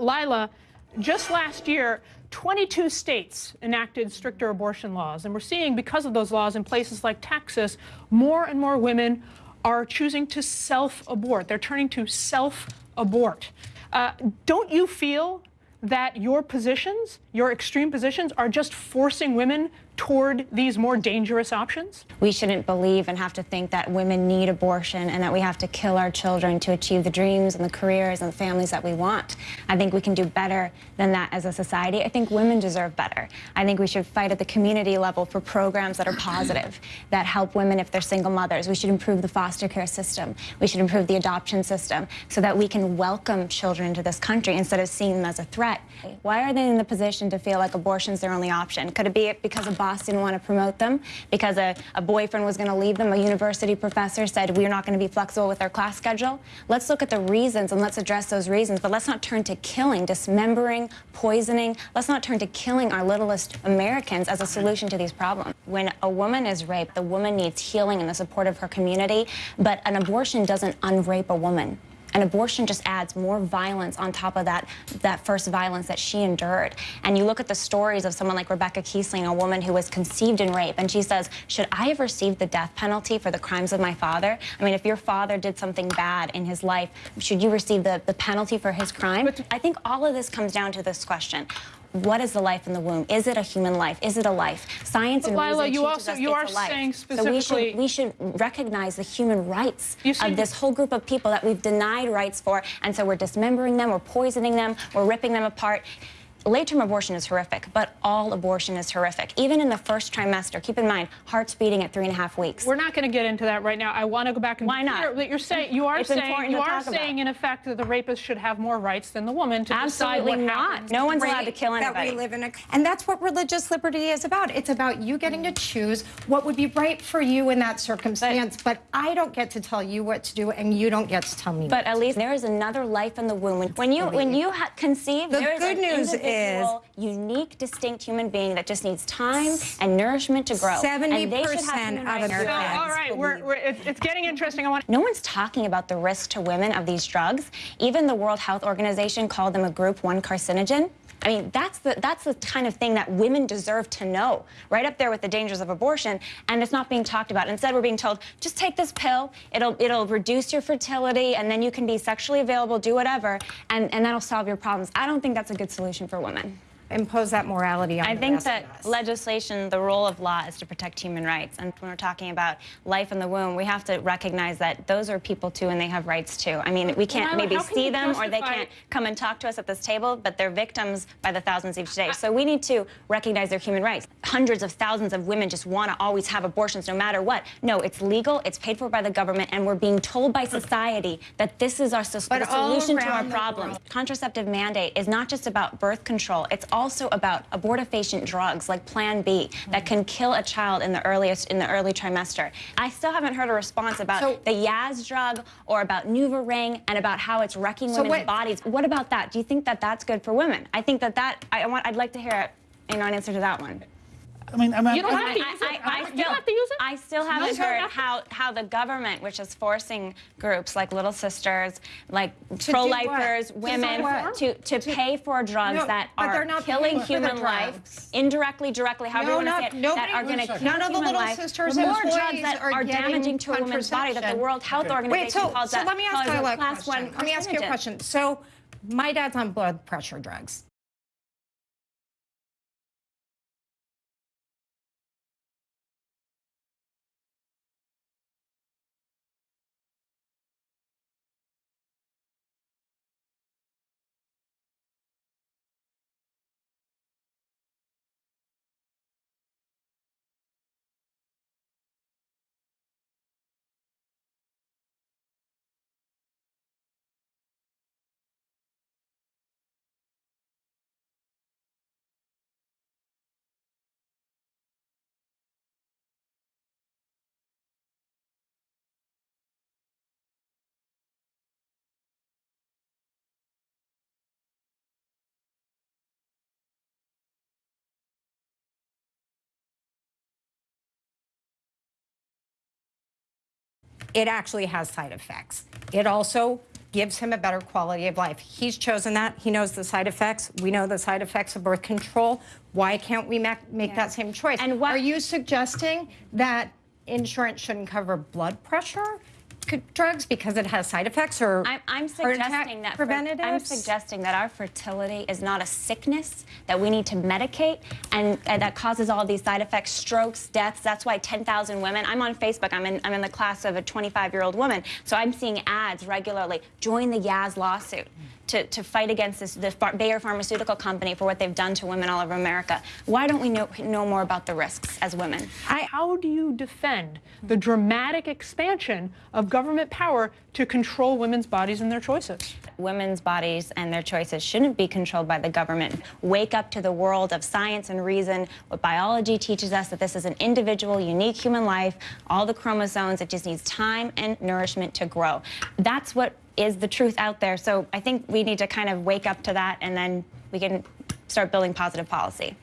Lila, just last year, 22 states enacted stricter abortion laws. And we're seeing, because of those laws in places like Texas, more and more women are choosing to self-abort. They're turning to self-abort. Uh, don't you feel that your positions, your extreme positions, are just forcing women toward these more dangerous options? We shouldn't believe and have to think that women need abortion and that we have to kill our children to achieve the dreams and the careers and the families that we want. I think we can do better than that as a society. I think women deserve better. I think we should fight at the community level for programs that are positive, that help women if they're single mothers. We should improve the foster care system. We should improve the adoption system so that we can welcome children into this country instead of seeing them as a threat. Why are they in the position to feel like abortion is their only option? Could it be because of boss didn't want to promote them because a, a boyfriend was going to leave them. A university professor said, we're not going to be flexible with our class schedule. Let's look at the reasons and let's address those reasons, but let's not turn to killing, dismembering, poisoning. Let's not turn to killing our littlest Americans as a solution to these problems. When a woman is raped, the woman needs healing and the support of her community, but an abortion doesn't unrape a woman. And abortion just adds more violence on top of that, that first violence that she endured. And you look at the stories of someone like Rebecca Kiessling, a woman who was conceived in rape, and she says, should I have received the death penalty for the crimes of my father? I mean, if your father did something bad in his life, should you receive the, the penalty for his crime? I think all of this comes down to this question what is the life in the womb? Is it a human life? Is it a life? Science and Lila, reason you teaches also us you are saying specifically. So we should we should recognize the human rights of this whole group of people that we've denied rights for, and so we're dismembering them, we're poisoning them, we're ripping them apart. Late-term abortion is horrific, but all abortion is horrific. Even in the first trimester, keep in mind, heart's beating at three and a half weeks. We're not going to get into that right now. I want to go back and Why not? clear that you're saying you are It's saying you are talk about. saying in effect that the rapist should have more rights than the woman to Absolutely decide what not. happens. No one's great allowed to kill That anybody. we live in a, and that's what religious liberty is about. It's about you getting to choose what would be right for you in that circumstance. But, I don't get to tell you what to do, and you don't get to tell me. But at least there is another life in the womb. When- When you when you ha conceive, The there is good an news individual, unique, distinct human being that just needs time and nourishment to grow. And they should have 70% human of rights So. Americans all right, we're, we're, it's, it's getting interesting. I want No one's talking about the risk to women of these drugs. Even the World Health Organization called them a group one carcinogen. I mean, that's the that's the kind of thing that women deserve to know, right up there with the dangers of abortion, and it's not being talked about. Instead, we're being told, just take this pill, it'll it'll reduce your fertility, and then you can be sexually available, do whatever, and, and that'll solve your problems. I don't think that's a good solution for women. Impose that morality on I the think rest that of us. legislation, the role of law is to protect human rights. And when we're talking about life in the womb, we have to recognize that those are people too and they have rights too. I mean, we can't Lila, maybe how can see them or they can't come and talk to us at this table, but they're victims by the thousands each day. So we need to recognize their human rights. Hundreds of thousands of women just want to always have abortions no matter what. No, it's legal, it's paid for by the government, and we're being told by society that this is our so- But the all solution to our around problems. Contraceptive mandate is not just about birth control, it's also about abortifacient drugs like Plan B that can kill a child in the earliest in the early trimester. I still haven't heard a response about So- the Yaz drug or about NuvaRing and about how it's wrecking So women's what- bodies. What about that? Do you think that that's good for women? I think that that I want I'd like to hear you know an answer to that one. I mean, I mean, You don't I- have to I, use it. I, I You still, have to use it. I still haven't heard how, how the government, which is forcing groups like Little Sisters, like pro-lifers, what? To women, to, to pay for drugs No, that are killing human life, indirectly, directly, however No, you want to say it, that are going to None kill of the Little life. Sisters more drugs that are are, damaging to a woman's body that the. World Health Organization Wait, so, calls so that let me ask you a question. one Let me ask you a question. So, my dad's on blood pressure drugs. It actually has side effects. It also gives him a better quality of life. He's chosen that. He knows the side effects. We know the side effects of birth control. Why can't we ma- make Yeah. that same choice? And what- Are you suggesting that insurance shouldn't cover blood pressure drugs because it has side effects or I'm, I'm suggesting that fer- I'm suggesting that our fertility is not a sickness that we need to medicate and, and that causes all these side effects, strokes, deaths. That's why 10,000 women. I'm on Facebook. I'm in I'm in the class of a 25 year old woman, so I'm seeing ads regularly. Join the Yaz lawsuit. To, to fight against this, the Bayer Pharmaceutical Company for what they've done to women all over America. Why don't we know, know more about the risks as women? How do you defend the dramatic expansion of government power to control women's bodies and their choices? women's bodies and their choices shouldn't be controlled by the government. Wake up to the world of science and reason. What biology teaches us that this is an individual, unique human life, all the chromosomes, it just needs time and nourishment to grow. That's what is the truth out there. So I think we need to kind of wake up to that and then we can start building positive policy.